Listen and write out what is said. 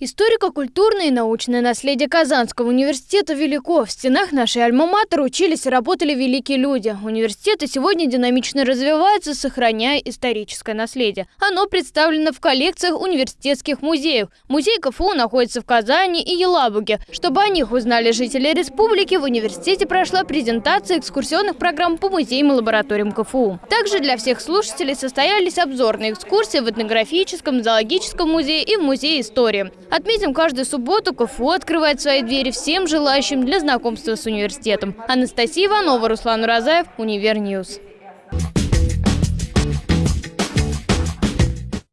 Историко-культурное и научное наследие Казанского университета велико. В стенах нашей альма-матер учились и работали великие люди. Университеты сегодня динамично развиваются, сохраняя историческое наследие. Оно представлено в коллекциях университетских музеев. Музей КФУ находится в Казани и Елабуге. Чтобы о них узнали жители республики, в университете прошла презентация экскурсионных программ по музеям и лабораториям КФУ. Также для всех слушателей состоялись обзорные экскурсии в этнографическом, зоологическом музее и в музее истории. Отметим, каждую субботу КФУ открывает свои двери всем желающим для знакомства с университетом. Анастасия Иванова, Руслан Уразаев, Univer News.